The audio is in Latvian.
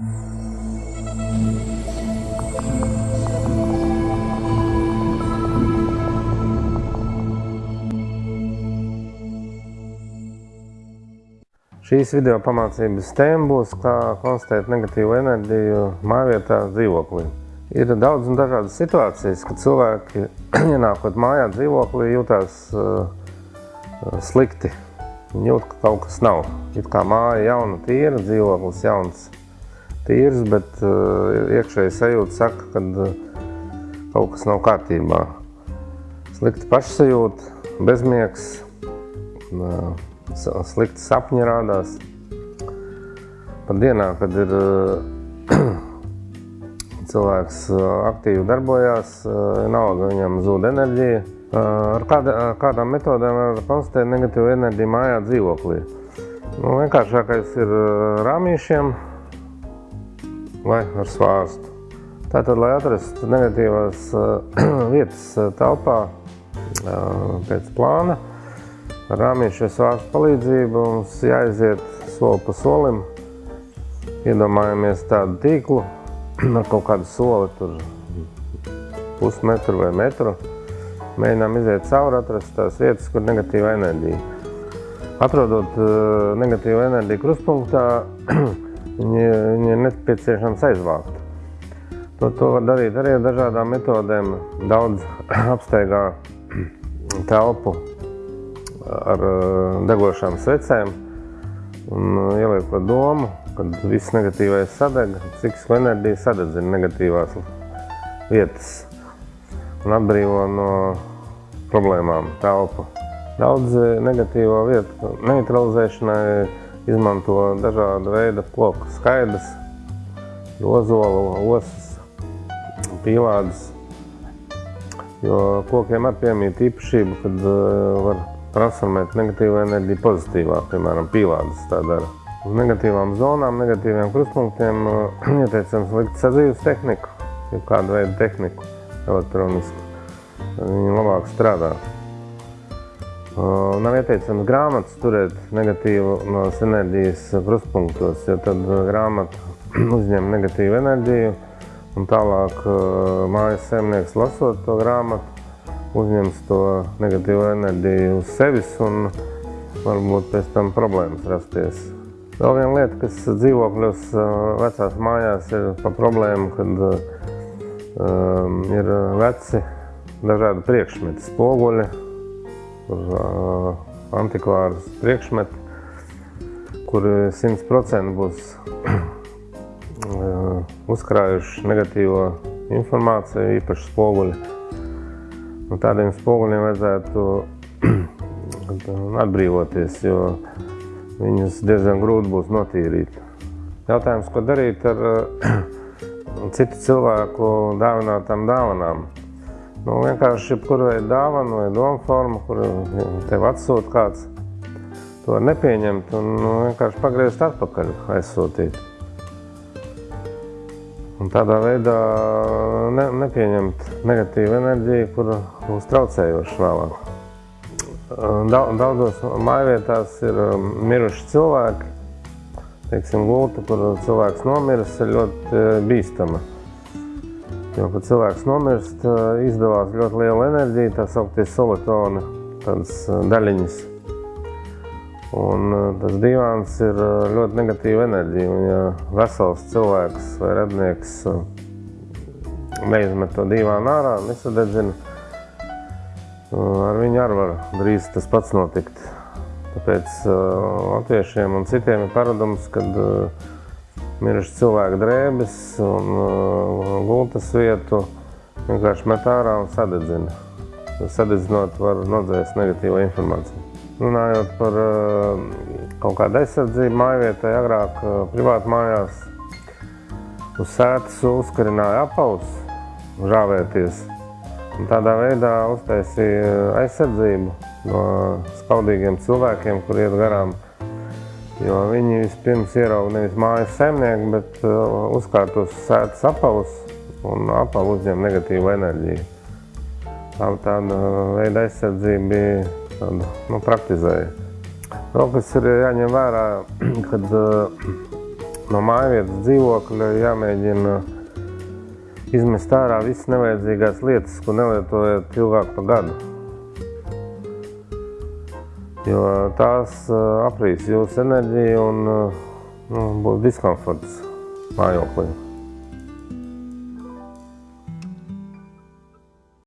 Šīs video pamācības tēma būs, kā konstatēt negatīvu enerģiju mājvietā dzīvoklī. Ir daudz un dažādas situācijas, kad cilvēki, ienākot mājā dzīvoklī, jūtās uh, slikti. Jūt, ka kaut kas nav. It kā māja jauna, tīra, dzīvoklis jauns, tīrs, bet uh, iekšēji sajūta saka, ka uh, kaut kas nav kārtībā. Slikti pašsajūta, bezmiegs, uh, slikti sapņi rādās. Pat dienā, kad ir cilvēks aktīvi darbojās, vienalga viņam zūd enerģija. Ar, kāda, kādām metodēm var konstatēt negatīvu enerģiju mājā dzīvoklī? Nu, vienkāršākais ir rāmīšiem vai ar svārstu. Tātad, lai atrastu negatīvās vietas telpā pēc plāna, Ar rāmīšas vārstu palīdzību mums jāiziet soli pa solim. Iedomājamies tādu tīklu ar kaut kādu soli, tur pusmetru vai metru. Mēģinām iziet cauri, atrast tās vietas, kur negatīva enerģija. Atrodot negatīvu enerģiju kruspunktā, viņi, viņi ir nepieciešams aizvākt. To, to var darīt arī ar dažādām metodēm. Daudz apsteigā telpu ar eh, degošām svecēm un eh, ieliekot domu, kad viss negatīvais sadeg, psihisko enerģiju sadedzina negatīvās vietas un atbrīvo no problēmām telpu. Daudz negatīvo vietu neutralizēšanai izmanto dažāda veida koku skaidrs, ozolu, osas, pīlādes, jo kokiem ar piemīt īpašību, kad uh, var transformēt negatīvo enerģiju pozitīvā, piemēram, pīlādes tā dara. Uz negatīvām zonām, negatīviem krustpunktiem ieteicams likt sadzīves tehniku, jau kādu veidu tehniku elektronisku. Viņi labāk strādā. Nav ieteicams grāmatas turēt negatīvu no enerģijas krustpunktos, jo tad grāmata uzņem negatīvu enerģiju un tālāk mājas saimnieks lasot to grāmatu uzņems to negatīvo enerģiju uz sevis un varbūt pēc tam problēmas rasties. Vēl viena lieta, kas dzīvokļos vecās mājās ir pa problēmu, kad um, ir veci dažādi priekšmeti, spoguļi, uh, antikvāras priekšmeti, kuri 100% būs uzkrājuši negatīvo informāciju, īpaši spoguļi. Nu, tādiem spoguļiem vajadzētu atbrīvoties, jo viņus diezgan grūti būs notīrīt. Jautājums, ko darīt ar citu cilvēku dāvinātām dāvanām? Nu, vienkārši jebkuru veidu dāvanu vai domu formu, kuru tev atsūta kāds, to nepieņemt un nu, vienkārši pagriezt atpakaļ, aizsūtīt. Un tādā veidā ne, nepieņemt negatīvu enerģiju, kur būs traucējoša vēlāk. Daudzos mājvietās ir um, miruši cilvēki. Teiksim, gulta, kur cilvēks nomiris, ir ļoti uh, bīstama. Jo, kad cilvēks nomirst, uh, izdevās ļoti liela enerģija, tā sauktie solitoni, tādas uh, daļiņas. Un tas divāns ir ļoti negatīva enerģija. Un, ja vesels cilvēks vai radnieks neizmet to divānu ārā, nesadedzina, ar viņu arī var drīz tas pats notikt. Tāpēc latviešiem un citiem ir paradums, kad miruši cilvēku drēbes un gultas vietu vienkārši met ārā un sadedzina. Sadedzinot var nodzēst negatīvo informāciju. Runājot par uh, kaut kādu aizsardzību mājvietai, agrāk uh, privāti mājās uz sētas uzkarināja apaus, žāvēties. Un tādā veidā uztaisīja aizsardzību no skaudīgiem cilvēkiem, kur iet garām. Jo viņi vispirms ierauga nevis mājas saimnieku, bet uh, uzkārtos sētas apavus un apavu uzņem negatīvu enerģiju. Tā, tāda veida aizsardzība bija tādu nu, praktizēju. Vēl kas ir jāņem vērā, kad uh, no mājvietas dzīvokļa jāmēģina izmest ārā visas nevajadzīgās lietas, ko nelietojat ilgāk par gadu. Jo tās aprīs jūsu enerģiju un nu, būs diskomforts mājoklī.